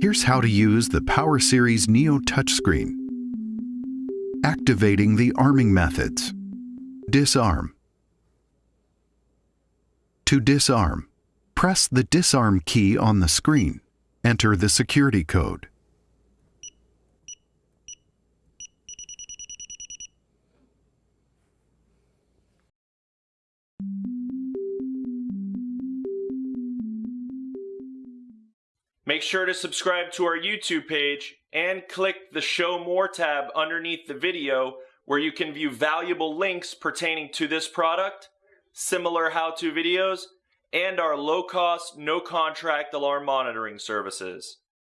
Here's how to use the Power Series Neo touchscreen. Activating the arming methods. Disarm. To disarm, press the disarm key on the screen. Enter the security code. Make sure to subscribe to our YouTube page and click the Show More tab underneath the video where you can view valuable links pertaining to this product, similar how-to videos, and our low-cost, no-contract alarm monitoring services.